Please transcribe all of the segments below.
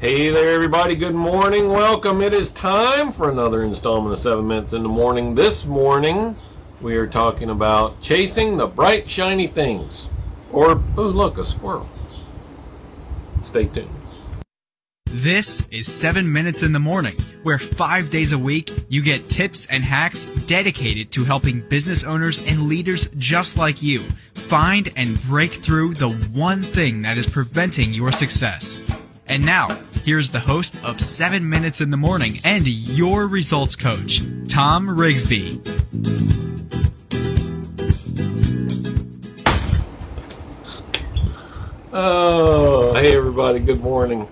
Hey there, everybody. Good morning. Welcome. It is time for another installment of 7 Minutes in the Morning. This morning, we are talking about chasing the bright, shiny things. Or, oh, look, a squirrel. Stay tuned. This is 7 Minutes in the Morning, where five days a week you get tips and hacks dedicated to helping business owners and leaders just like you find and break through the one thing that is preventing your success. And now, here's the host of 7 Minutes in the Morning and your results coach, Tom Rigsby. Oh, hey everybody. Good morning.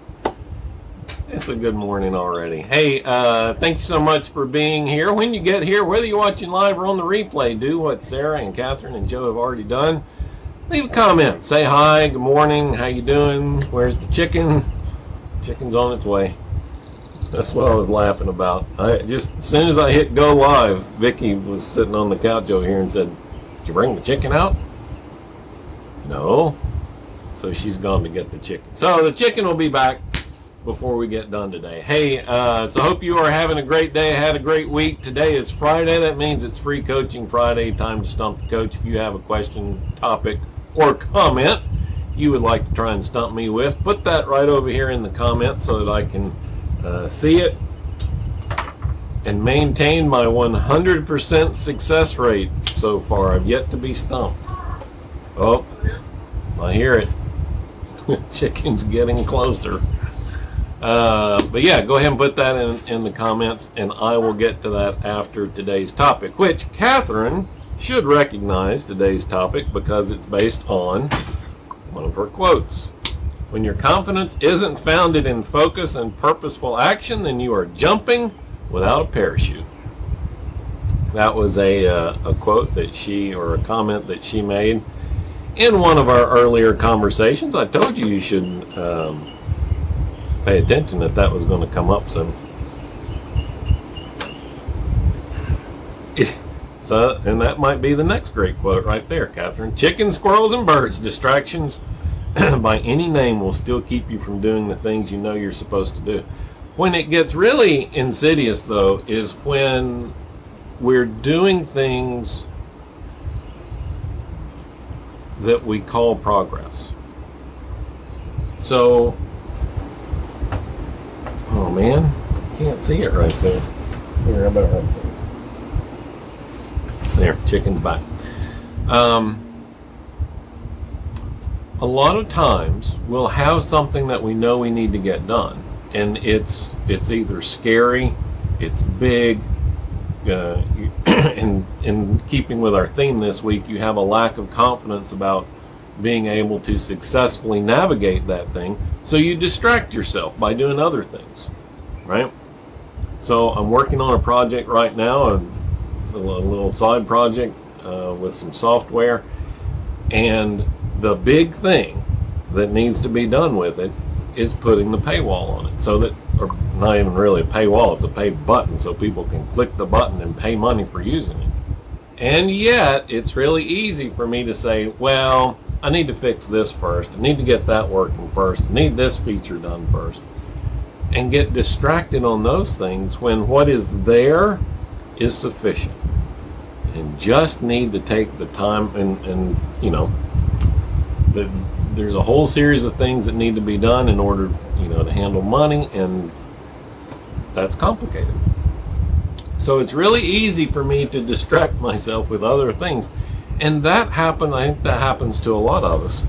It's a good morning already. Hey, uh, thank you so much for being here. When you get here, whether you're watching live or on the replay, do what Sarah and Catherine and Joe have already done. Leave a comment. Say hi, good morning, how you doing? Where's the chicken? Chicken's on its way. That's what I was laughing about. I just as soon as I hit go live, Vicky was sitting on the couch over here and said, "Did you bring the chicken out?" No. So she's gone to get the chicken. So the chicken will be back before we get done today. Hey, uh, so hope you are having a great day. Had a great week. Today is Friday. That means it's free coaching Friday. Time to stump the coach. If you have a question, topic, or comment you would like to try and stump me with, put that right over here in the comments so that I can uh, see it and maintain my 100% success rate so far. I've yet to be stumped. Oh, I hear it. Chicken's getting closer. Uh, but yeah, go ahead and put that in, in the comments, and I will get to that after today's topic, which Catherine should recognize today's topic because it's based on one of her quotes. When your confidence isn't founded in focus and purposeful action, then you are jumping without a parachute. That was a, uh, a quote that she, or a comment that she made in one of our earlier conversations. I told you you should um, pay attention that that was going to come up soon. So, and that might be the next great quote right there, Catherine. Chickens, squirrels, and birds. Distractions by any name will still keep you from doing the things you know you're supposed to do. When it gets really insidious, though, is when we're doing things that we call progress. So, oh man, can't see it right there. Here, about right there. There, chicken's back. Um, a lot of times we'll have something that we know we need to get done, and it's it's either scary, it's big. Uh, in in keeping with our theme this week, you have a lack of confidence about being able to successfully navigate that thing, so you distract yourself by doing other things, right? So I'm working on a project right now, and a little side project uh, with some software. And the big thing that needs to be done with it is putting the paywall on it. So that, or not even really a paywall, it's a pay button so people can click the button and pay money for using it. And yet, it's really easy for me to say, well, I need to fix this first. I need to get that working first. I need this feature done first. And get distracted on those things when what is there is sufficient and just need to take the time and, and you know the, there's a whole series of things that need to be done in order you know to handle money and that's complicated so it's really easy for me to distract myself with other things and that happened I think that happens to a lot of us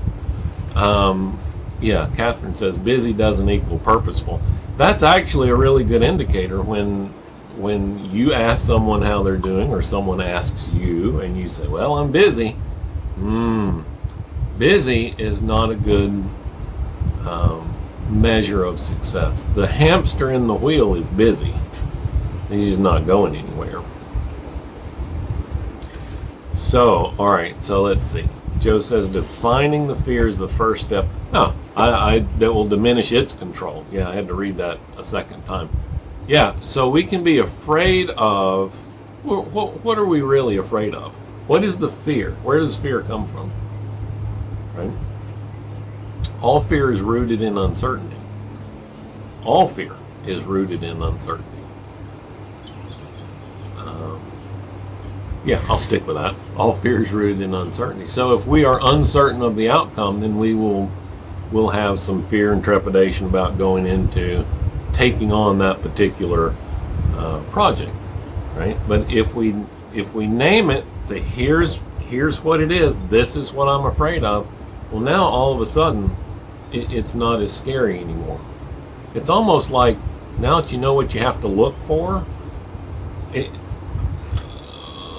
um, yeah Catherine says busy doesn't equal purposeful that's actually a really good indicator when when you ask someone how they're doing or someone asks you and you say, well, I'm busy. Hmm. Busy is not a good um, measure of success. The hamster in the wheel is busy. He's just not going anywhere. So, all right, so let's see. Joe says defining the fear is the first step. No, I, I that will diminish its control. Yeah, I had to read that a second time. Yeah, so we can be afraid of, what, what are we really afraid of? What is the fear? Where does fear come from? Right? All fear is rooted in uncertainty. All fear is rooted in uncertainty. Um, yeah, I'll stick with that. All fear is rooted in uncertainty. So if we are uncertain of the outcome, then we will will have some fear and trepidation about going into taking on that particular uh, project, right? But if we if we name it, say here's here's what it is. This is what I'm afraid of. Well, now all of a sudden, it, it's not as scary anymore. It's almost like now that you know what you have to look for. It,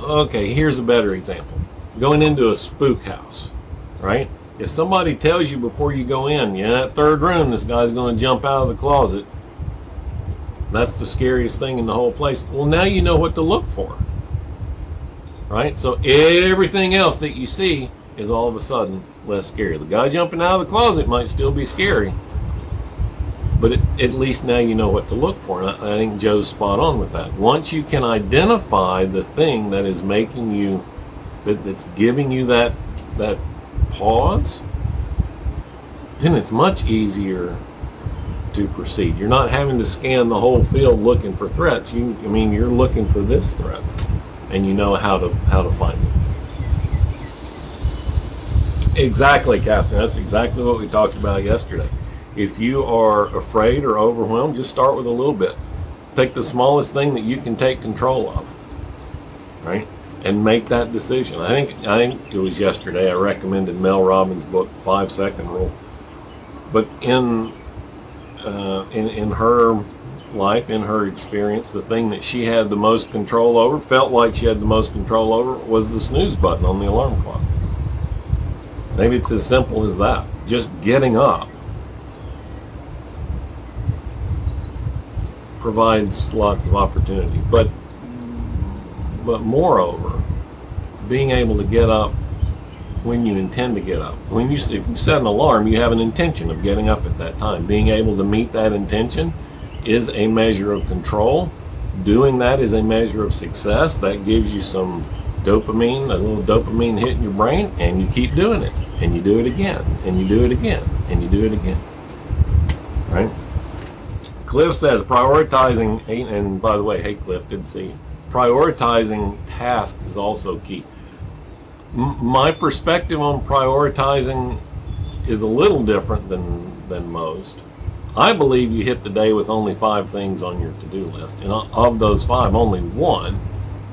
okay, here's a better example. Going into a spook house, right? If somebody tells you before you go in, yeah, that third room, this guy's going to jump out of the closet. That's the scariest thing in the whole place. Well, now you know what to look for. Right? So everything else that you see is all of a sudden less scary. The guy jumping out of the closet might still be scary, but it, at least now you know what to look for. And I, I think Joe's spot on with that. Once you can identify the thing that is making you, that, that's giving you that that pause, then it's much easier to proceed. You're not having to scan the whole field looking for threats. You, I mean, you're looking for this threat, and you know how to how to find it. Exactly, Catherine. That's exactly what we talked about yesterday. If you are afraid or overwhelmed, just start with a little bit. Take the smallest thing that you can take control of, right? And make that decision. I think I think it was yesterday. I recommended Mel Robbins' book, Five Second Rule. But in uh, in, in her life, in her experience, the thing that she had the most control over, felt like she had the most control over, was the snooze button on the alarm clock. Maybe it's as simple as that. Just getting up provides lots of opportunity. But but moreover, being able to get up when you intend to get up. When you, if you set an alarm, you have an intention of getting up at that time. Being able to meet that intention is a measure of control. Doing that is a measure of success. That gives you some dopamine, a little dopamine hit in your brain, and you keep doing it. And you do it again, and you do it again, and you do it again. Right? Cliff says prioritizing, and by the way, hey Cliff, good to see you. Prioritizing tasks is also key my perspective on prioritizing is a little different than than most. I believe you hit the day with only five things on your to-do list, and of those five, only one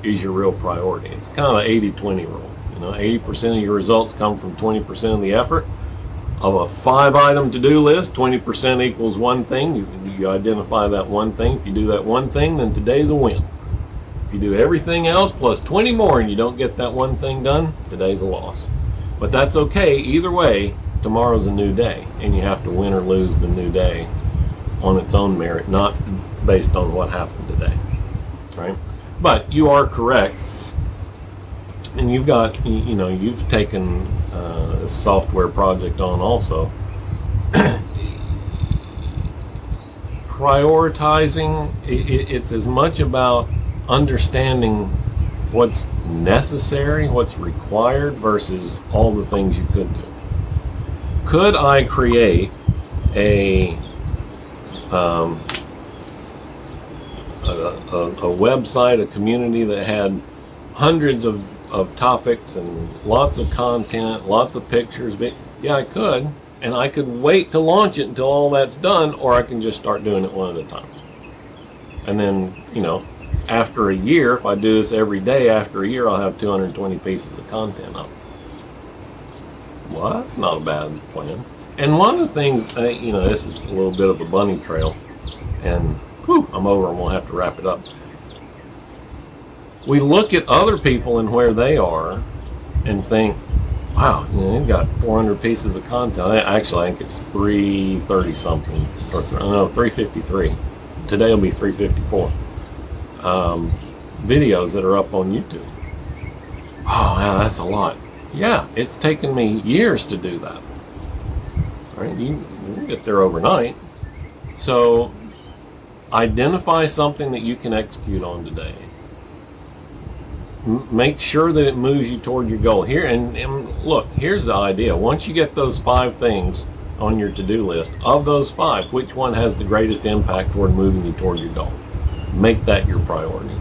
is your real priority. It's kind of 80-20 rule. You know, 80% of your results come from 20% of the effort. Of a five-item to-do list, 20% equals one thing. You, you identify that one thing. If you do that one thing, then today's a win. If you do everything else plus 20 more and you don't get that one thing done, today's a loss. But that's okay. Either way, tomorrow's a new day, and you have to win or lose the new day on its own merit, not based on what happened today. Right? But you are correct. And you've got, you know, you've taken uh, a software project on also. Prioritizing, it's as much about understanding what's necessary, what's required versus all the things you could do. Could I create a um, a, a, a, website, a community that had hundreds of, of topics and lots of content, lots of pictures. But yeah, I could. And I could wait to launch it until all that's done, or I can just start doing it one at a time. And then, you know, after a year, if I do this every day, after a year, I'll have 220 pieces of content up. Well, that's not a bad plan. And one of the things, uh, you know, this is a little bit of a bunny trail, and whew, I'm over and we'll have to wrap it up. We look at other people and where they are and think, wow, you know, they've got 400 pieces of content. Actually, I think it's 330 something, or no, 353. Today will be 354 um, videos that are up on YouTube. Oh, wow, that's a lot. Yeah, it's taken me years to do that. Right? You, you get there overnight. So identify something that you can execute on today. Make sure that it moves you toward your goal. Here and, and look, here's the idea. Once you get those five things on your to-do list. Of those five, which one has the greatest impact toward moving you toward your goal? Make that your priority.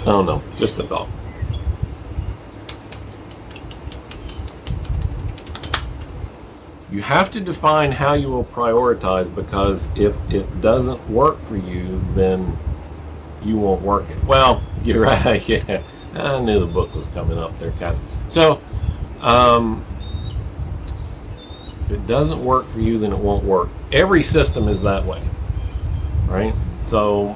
I don't know, just a thought. You have to define how you will prioritize because if it doesn't work for you, then you won't work it. Well, you're right. Yeah, I knew the book was coming up there, Cass. So, um, if it doesn't work for you, then it won't work. Every system is that way, right? So,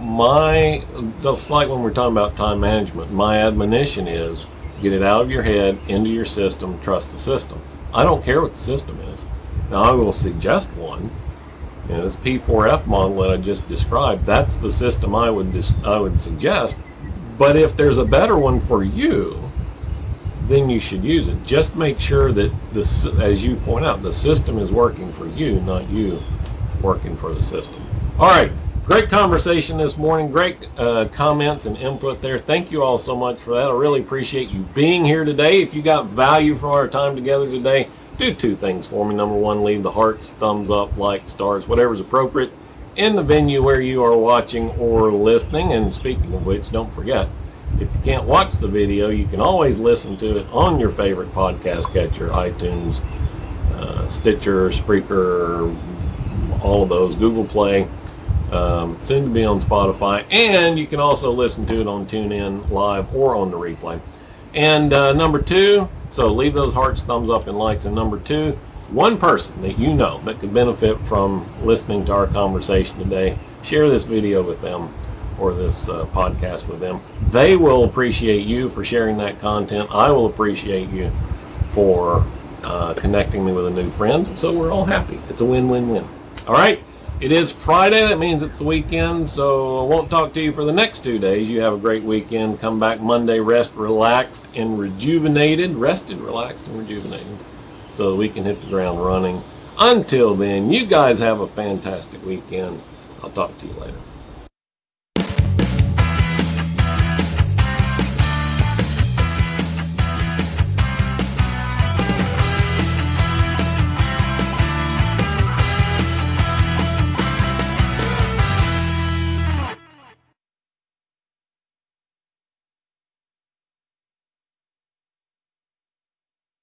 my just like when we're talking about time management, my admonition is get it out of your head, into your system, trust the system. I don't care what the system is. Now, I will suggest one. You this P4F model that I just described, that's the system I would I would suggest. But if there's a better one for you, then you should use it. Just make sure that this, as you point out, the system is working for you, not you working for the system. All right, great conversation this morning. Great uh, comments and input there. Thank you all so much for that. I really appreciate you being here today. If you got value from our time together today, do two things for me. Number one, leave the hearts, thumbs up, like, stars, whatever's appropriate in the venue where you are watching or listening. And speaking of which, don't forget, if you can't watch the video, you can always listen to it on your favorite podcast catcher, iTunes, uh, Stitcher, Spreaker, all of those, Google Play, um, soon to be on Spotify, and you can also listen to it on TuneIn Live or on the replay. And uh, number two, so leave those hearts, thumbs up, and likes. And number two, one person that you know that could benefit from listening to our conversation today, share this video with them or this uh, podcast with them. They will appreciate you for sharing that content. I will appreciate you for uh, connecting me with a new friend. So we're all happy. It's a win-win-win. All right. It is Friday. That means it's the weekend. So I won't talk to you for the next two days. You have a great weekend. Come back Monday, rest, relaxed, and rejuvenated. Rested, relaxed, and rejuvenated. So we can hit the ground running. Until then, you guys have a fantastic weekend. I'll talk to you later.